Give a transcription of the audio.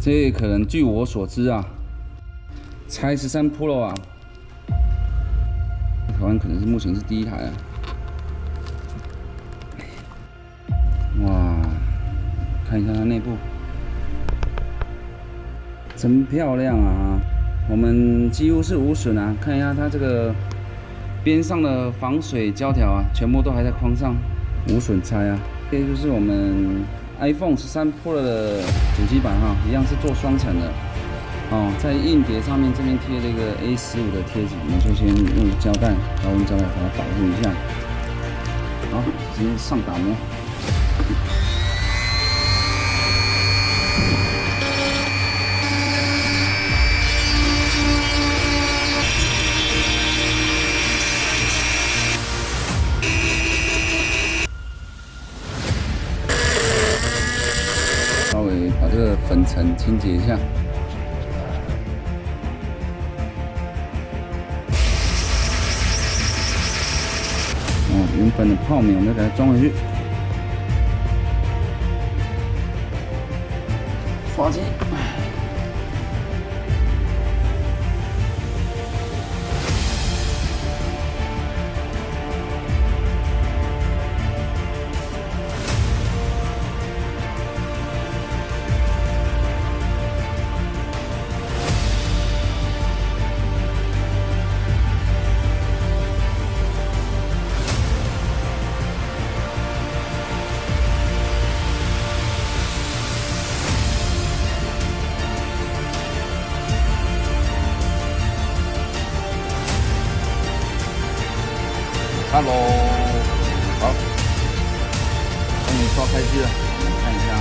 这可能据我所知啊，拆十三 Pro 啊，台湾可能是目前是第一台啊。哇，看一下它内部，真漂亮啊！我们几乎是无损啊，看一下它这个边上的防水胶条啊，全部都还在框上，无损拆啊。这就是我们 iPhone 十三 Pro 的主机板哈，一样是做双层的哦，在硬碟上面这边贴了一个 A 十五的贴纸，我们就先用胶带，然后用胶带把它保护一下。好，直接上打磨。把这个粉尘清洁一下。哦，原本的泡棉我们给它装回去。刷机。Hello，好，终于刷开机了，我们看一下